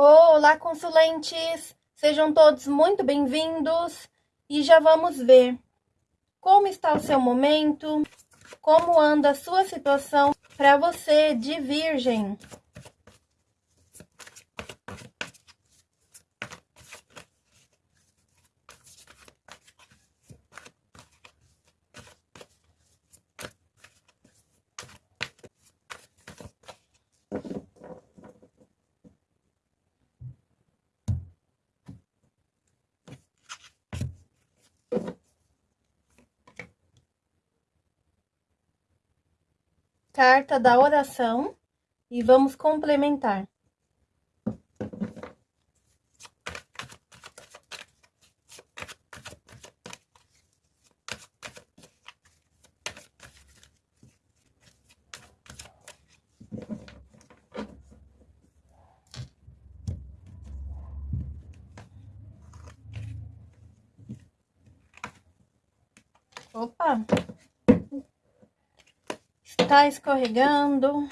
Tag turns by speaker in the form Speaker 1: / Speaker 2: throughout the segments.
Speaker 1: Olá, consulentes! Sejam todos muito bem-vindos e já vamos ver como está o seu momento, como anda a sua situação para você de Virgem. Carta da oração e vamos complementar. Opa! Tá escorregando.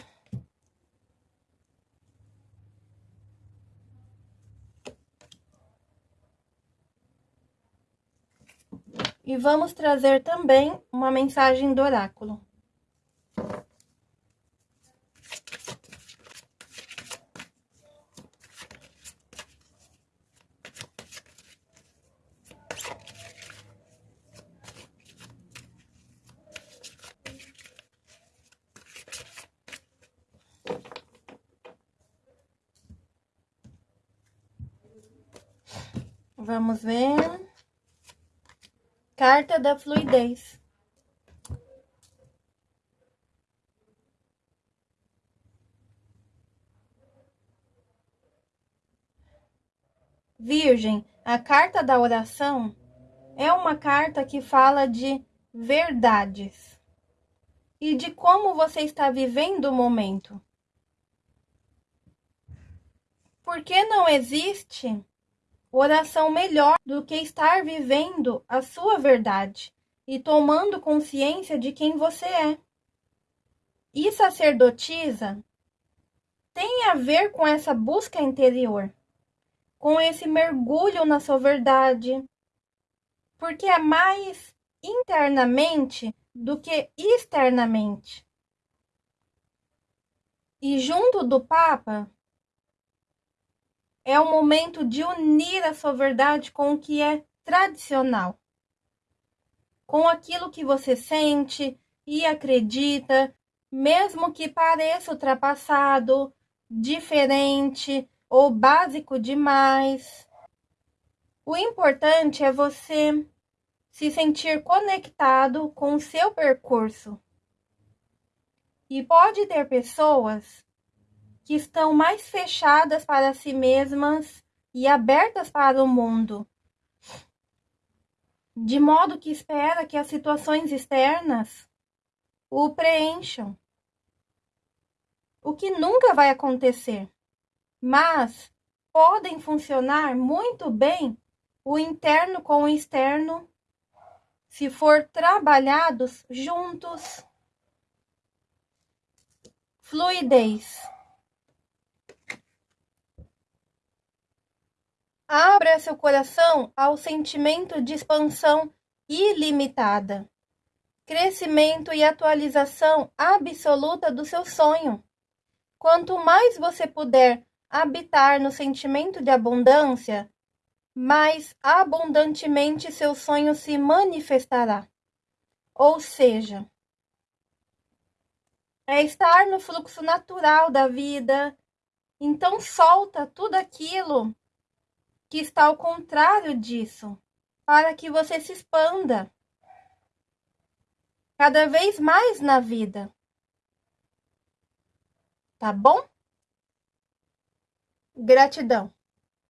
Speaker 1: E vamos trazer também uma mensagem do oráculo. Vamos ver. Carta da fluidez. Virgem, a carta da oração é uma carta que fala de verdades e de como você está vivendo o momento. Porque não existe oração melhor do que estar vivendo a sua verdade e tomando consciência de quem você é. E sacerdotisa tem a ver com essa busca interior, com esse mergulho na sua verdade, porque é mais internamente do que externamente. E junto do Papa, é o momento de unir a sua verdade com o que é tradicional, com aquilo que você sente e acredita, mesmo que pareça ultrapassado, diferente ou básico demais. O importante é você se sentir conectado com o seu percurso. E pode ter pessoas que estão mais fechadas para si mesmas e abertas para o mundo, de modo que espera que as situações externas o preencham. O que nunca vai acontecer, mas podem funcionar muito bem o interno com o externo se for trabalhados juntos. Fluidez. Abra seu coração ao sentimento de expansão ilimitada, crescimento e atualização absoluta do seu sonho. Quanto mais você puder habitar no sentimento de abundância, mais abundantemente seu sonho se manifestará. Ou seja, é estar no fluxo natural da vida. Então solta tudo aquilo que está ao contrário disso, para que você se expanda cada vez mais na vida. Tá bom? Gratidão.